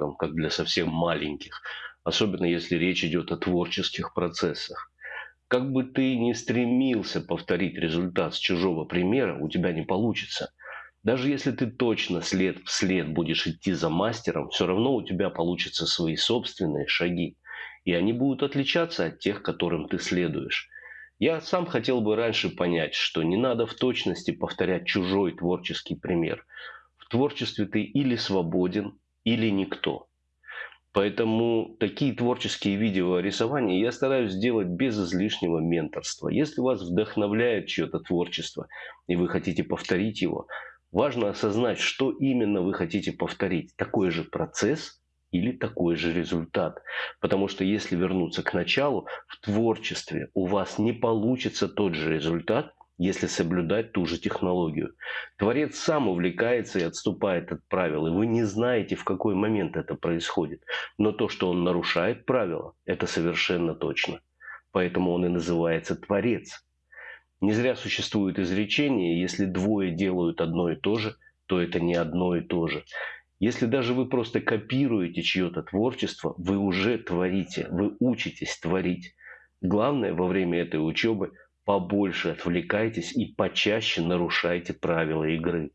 шагом, как для совсем маленьких, особенно если речь идет о творческих процессах. Как бы ты ни стремился повторить результат с чужого примера, у тебя не получится. Даже если ты точно след в след будешь идти за мастером, все равно у тебя получатся свои собственные шаги. И они будут отличаться от тех, которым ты следуешь. Я сам хотел бы раньше понять, что не надо в точности повторять чужой творческий пример. В творчестве ты или свободен, или никто. Поэтому такие творческие видео рисования я стараюсь сделать без излишнего менторства. Если вас вдохновляет чье-то творчество, и вы хотите повторить его, важно осознать, что именно вы хотите повторить. Такой же процесс или такой же результат. Потому что если вернуться к началу, в творчестве у вас не получится тот же результат, если соблюдать ту же технологию. Творец сам увлекается и отступает от правил, и вы не знаете, в какой момент это происходит. Но то, что он нарушает правила, это совершенно точно. Поэтому он и называется Творец. Не зря существует изречение, если двое делают одно и то же, то это не одно и то же. Если даже вы просто копируете чье-то творчество, вы уже творите, вы учитесь творить. Главное во время этой учебы побольше отвлекайтесь и почаще нарушайте правила игры.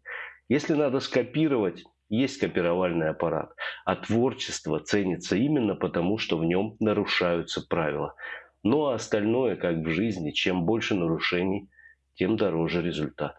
Если надо скопировать, есть копировальный аппарат, а творчество ценится именно потому, что в нем нарушаются правила. Ну а остальное, как в жизни, чем больше нарушений, тем дороже результат.